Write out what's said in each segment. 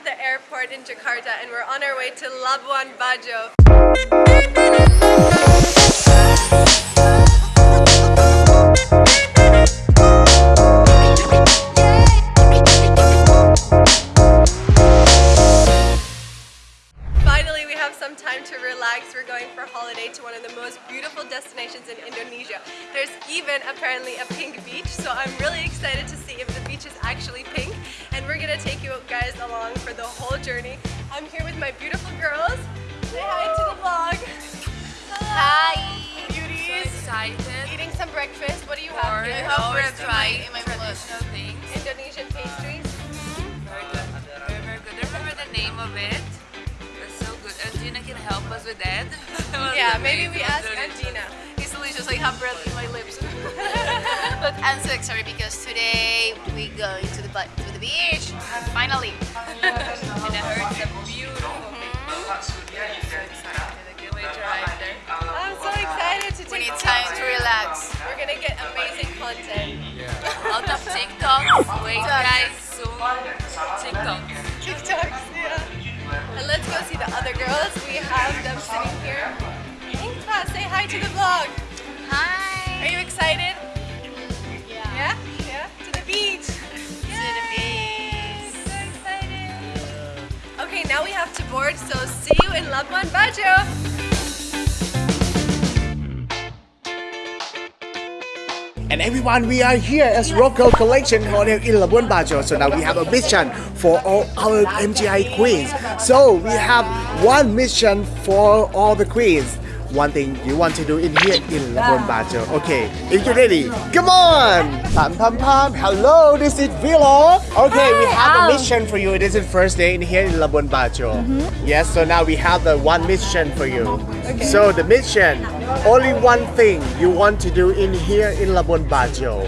at the airport in Jakarta and we're on our way to Labuan Bajo. Apparently a pink beach, so I'm really excited to see if the beach is actually pink. And we're gonna take you guys along for the whole journey. I'm here with my beautiful girls. Say hi to the vlog. Hi! Beauties. excited Eating some breakfast. What do you have here? our try my traditional things. Indonesian pastries. Very good. Very, very good. I remember the name of it. It's so good. Angina can help us with that. Yeah, maybe we ask Angina. Delicious. I have breath in my lips. but I'm so excited because today we going to the to the beach. Finally. And I heard it's a beautiful thing. So excited. Wait to arrive there. I'm so excited to We need time to relax. We're gonna get amazing content. Out of TikToks. Wait guys, soon. TikToks. TikToks, yeah. And let's go see the other girls. We have them sitting here. Inka, say hi to the vlog. Hi. Are you excited? Yeah. Yeah? Yeah? To the beach. To the beach. So excited. Okay, now we have to board, so see you in Labuan Bajo. And everyone, we are here as Local Collection Hotel in Labuan Bajo. So now we have a mission for all our MGI queens. So we have one mission for all the queens. One thing you want to do in here in Labuan ah. Bajo. Okay, if you're ready, come on! Pam pam pam. Hello, this is Vilo. Okay, we have a mission for you. It is is first day in here in Labuan Bajo. Mm-hmm. Yes, so now we have the one mission for you. So the mission, only one thing you want to do in here in Labuan Bajo.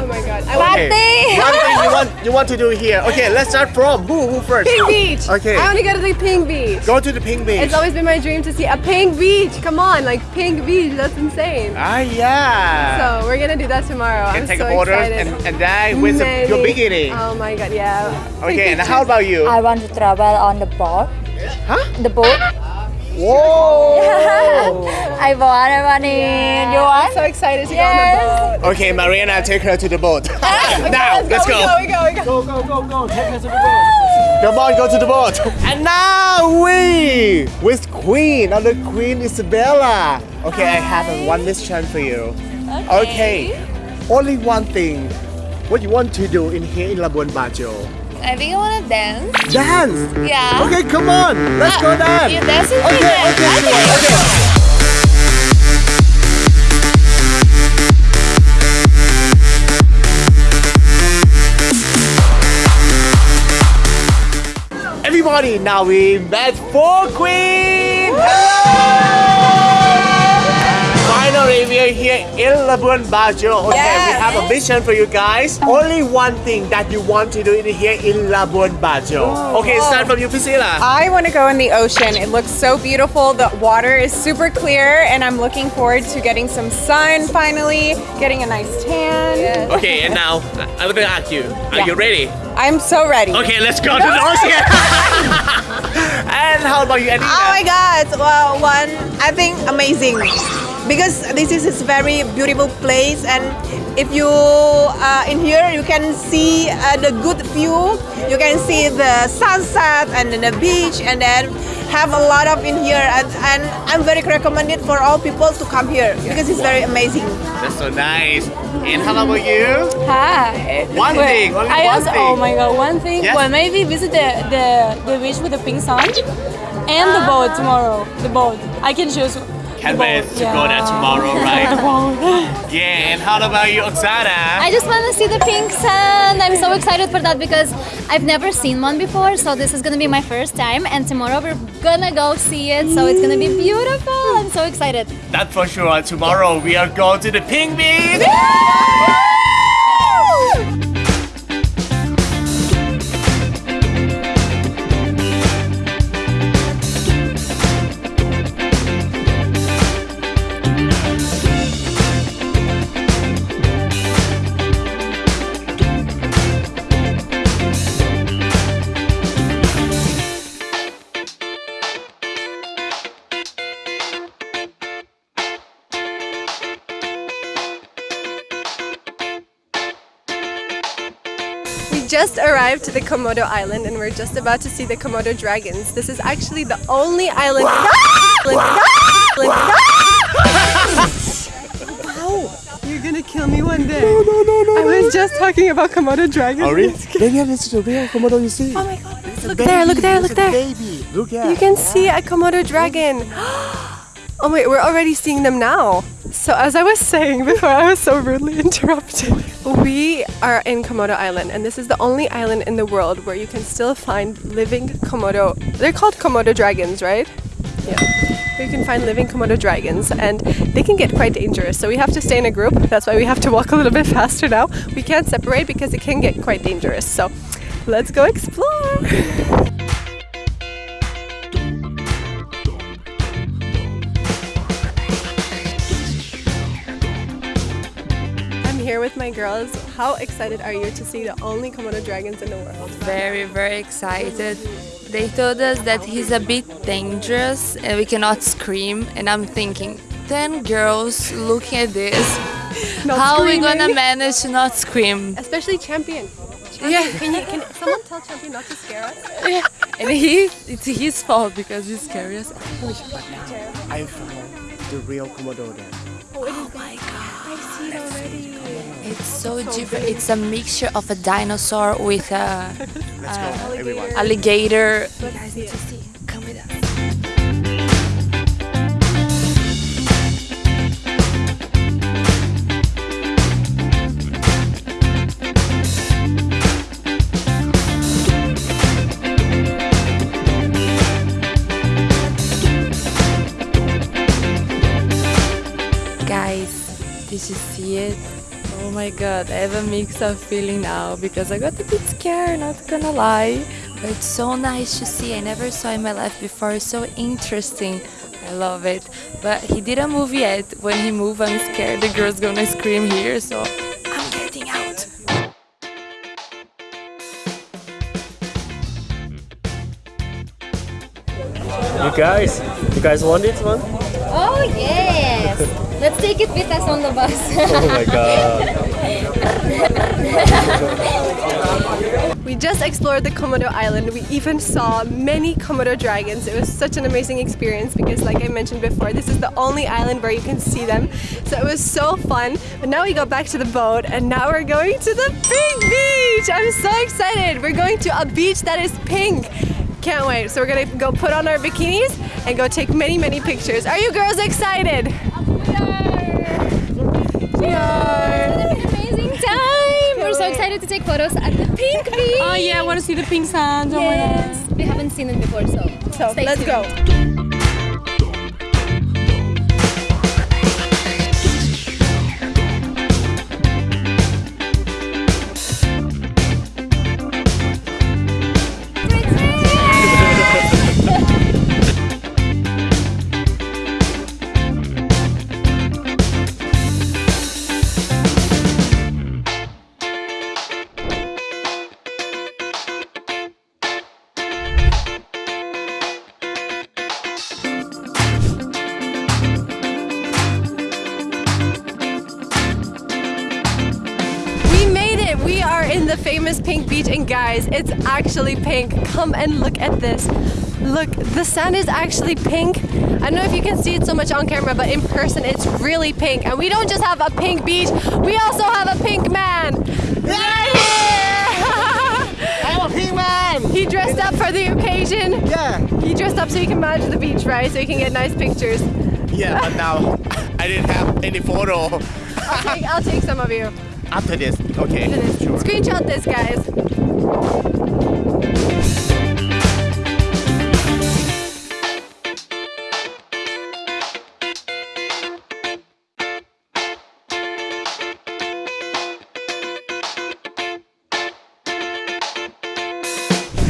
Oh my god. I want Okay. One thing you want you want to do here. Okay, let's start from who who first? Pink Beach. Okay. I want to go to the Pink Beach. Go to the pink beach. It's always been my dream to see a pink beach. Come on, like pink beach. That's insane. ah yeah. So we're gonna do that tomorrow. you can I'm take so a photo excited. and, and then with the, your Many- bikini. Oh my god, yeah. Okay, and how about you? I want to travel on the boat. Huh? The boat. Whoa! I want, I want it. You I'm so excited to Yes. go on the boat. okay, Mariana, take her to the boat. now, let's go. We go, we go, we go. Take her to the boat. Come on, go to the boat. And now we with Queen, other Queen Isabella. Okay, I have a one mission for you. Okay. Only one thing. What you want to do in here in Labuan Bajo? I think I want to dance. Dance. Yeah. Okay, come on. Let's go uh, dance. You dance with me Okay, then. okay, okay. okay. Everybody, now we met for Queen. Finally, we are here in Labuan Bajo. Okay, we have a mission for you guys. Only one thing that you want to do in here in Labuan Bajo. Oh, okay, start oh. from you, Priscilla. I want to go in the ocean. It looks so beautiful. The water is super clear, and I'm looking forward to getting some sun finally, getting a nice tan. Okay, and now I'm gonna ask you, are Yeah. you ready? I'm so ready. Okay, let's go to the ocean. and how about you, Anita? Oh my god! Well, one, I think amazing because this is a very beautiful place, and if you uh, in here, you can see uh, the good view. You can see the sunset and then the beach, and then have a lot of in here. And, and I'm very recommended for all people to come here because it's very amazing. That's so nice. And how about you? Hi. One Well, thing, only I one also, thing. oh my god, one thing. Yes. Well, maybe visit the, the, the beach with the pink sun and the boat tomorrow. The boat. I can choose. Wait to go there tomorrow, right? Yeah, and how about you, Oksana? I just want to see the pink sun. I'm so excited for that because I've never seen one before. So this is gonna be my first time, and tomorrow we're gonna go see it. So it's gonna be beautiful. I'm so excited. That's for sure. Tomorrow we are going to the Pink Beach. Just arrived to the Komodo Island and we're just about to see the Komodo dragons. This is actually the only island. wow! You're gonna kill me one day. No, no, no, no. I was just talking about Komodo dragons. Oh, really? Then yeah, this is the real Komodo you see. Oh my god. It's a Look there, look there, look there. Baby, look at. You can see a Komodo dragon. Oh wait, we're already seeing them now. So as I was saying before I was so rudely interrupted, we are in Komodo Island and this is the only island in the world where you can still find living Komodo. They're called Komodo dragons, right? Yeah. You can find living Komodo dragons and they can get quite dangerous. So we have to stay in a group. That's why we have to walk a little bit faster now. We can't separate because it can get quite dangerous. So let's go explore. my girls. How excited are you to see the only Komodo dragons in the world? Very, very excited. They told us that he's a bit dangerous and we cannot scream. And I'm thinking, 10 girls looking at this. Not How are we gonna manage to not scream? Especially Champion. Yeah. Can you can someone tell Champion not to scare us? Yeah. And he, it's his fault because he's scary us. I found the real Komodo then. Oh my god. It's so different. It's a mixture of a dinosaur with a Let's go, uh, everyone. alligator. You Oh my god, I have a mix of feeling now because I got a bit scared, not gonna lie. But it's so nice to see. I never saw in my life before. It's so interesting. I love it. But he didn't move yet. When he move, I'm scared the girl's gonna scream here, so I'm getting out. You guys, you guys want this one? Oh yes! Let's take it with us on the bus. Oh my god. We just explored the Komodo Island. We even saw many Komodo dragons. It was such an amazing experience because, like I mentioned before, this is the only island where you can see them. So it was so fun. But now we go back to the boat and now we're going to the pink beach. I'm so excited. We're going to a beach that is pink. Can't wait. So we're gonna go put on our bikinis and go take many, many pictures. Are you girls excited? We are. Amazing time! We're so excited to take photos at the pink beach. Oh yeah, I want to see the pink sand. Oh my god. Yes, we haven't seen it before, so So let's tuned. go. The famous pink beach, and guys, it's actually pink. Come and look at this. Look, the sand is actually pink. I don't know if you can see it so much on camera, but in person, it's really pink. And we don't just have a pink beach, we also have a pink man! Right here! I'm a pink man! he dressed up for the occasion. Yeah. He dressed up so he can manage the beach, right? So he can get nice pictures. Yeah, but now I didn't have any photo I'll take, I'll take some of you. After this. Okay, sure. Screenshot this, guys.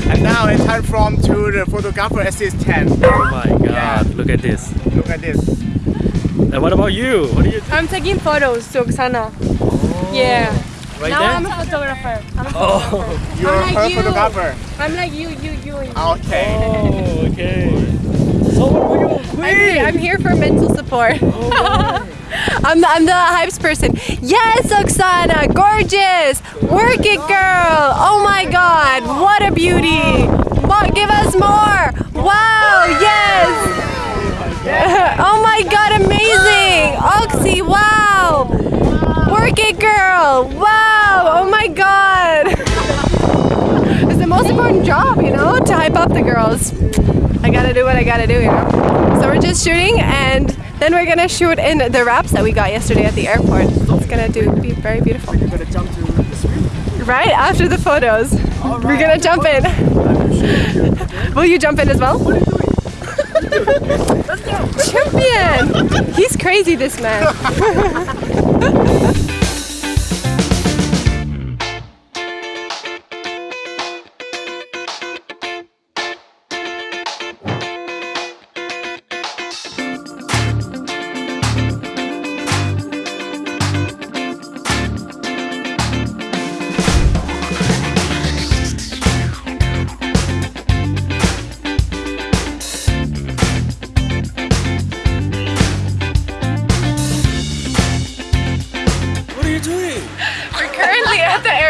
And now it's time from to the photographer assistant. Oh my god, look at this. Look at this. And what about you? What are you I'm taking photos to Oksana. Oh. Yeah. right Now there? I'm a photographer. I'm, a, oh, You're like her you. photographer. I'm like you, you, you. and you. Okay. oh, okay. So what were you I'm here, I'm here for mental support. Oh, I'm the, I'm the hypes person. Yes, Oksana, gorgeous. Work it, girl. Oh my God, what a beauty. Mo- give us more. Wow, yes. Oh my God, amazing. Oxy, wow. It, girl. Wow. Oh my God. it's the most important job, you know, to hype up the girls. I gotta do what I gotta do, you know. So we're just shooting, and then we're gonna shoot in the wraps that we got yesterday at the airport. It's gonna do be very beautiful. You're gonna jump to the. Right after the photos, we're gonna jump in. Will you jump in as well? Champion! He's crazy, this man.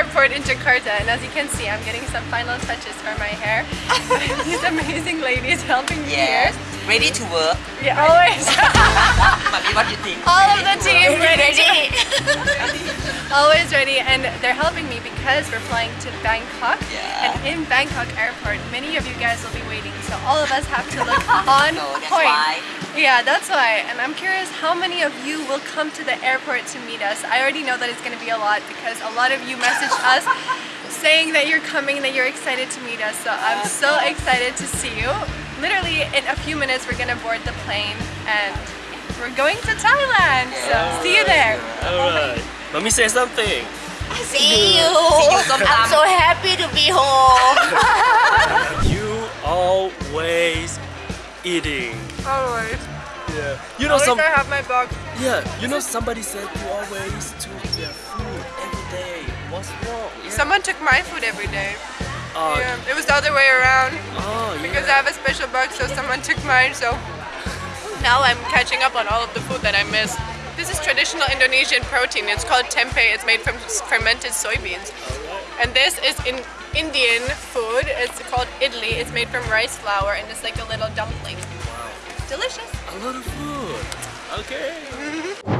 airport in Jakarta, and as you can see, I'm getting some final touches for my hair. These amazing ladies helping me Yes. here. Ready to work. Yeah, always. Mommy, what do you think? All of the team ready. Ready? Always ready, and they're helping me because we're flying to Bangkok. Yeah. And in Bangkok airport, many of you guys will be waiting, so all of us have to look on So point. why. Yeah, that's why. And I'm curious how many of you will come to the airport to meet us. I already know that it's going to be a lot because a lot of you messaged us saying that you're coming, that you're excited to meet us. So I'm so excited to see you. Literally in a few minutes we're going to board the plane and we're going to Thailand. So see you there. Alright. Mommy say something. See you. I'm so happy to be home. You know some. have my box. Yeah. You know somebody said you always took their food every day. What's wrong? Yeah. Someone took my food every day. Uh, Yeah, it was the other way around. Oh, Because yeah. I have a special box, so someone took mine. So now I'm catching up on all of the food that I missed. This is traditional Indonesian protein. It's called tempeh. It's made from fermented soybeans. And this is in Indian food. It's called idli. It's made from rice flour and it's like a little dumpling. Delicious. A lot of food. Okay.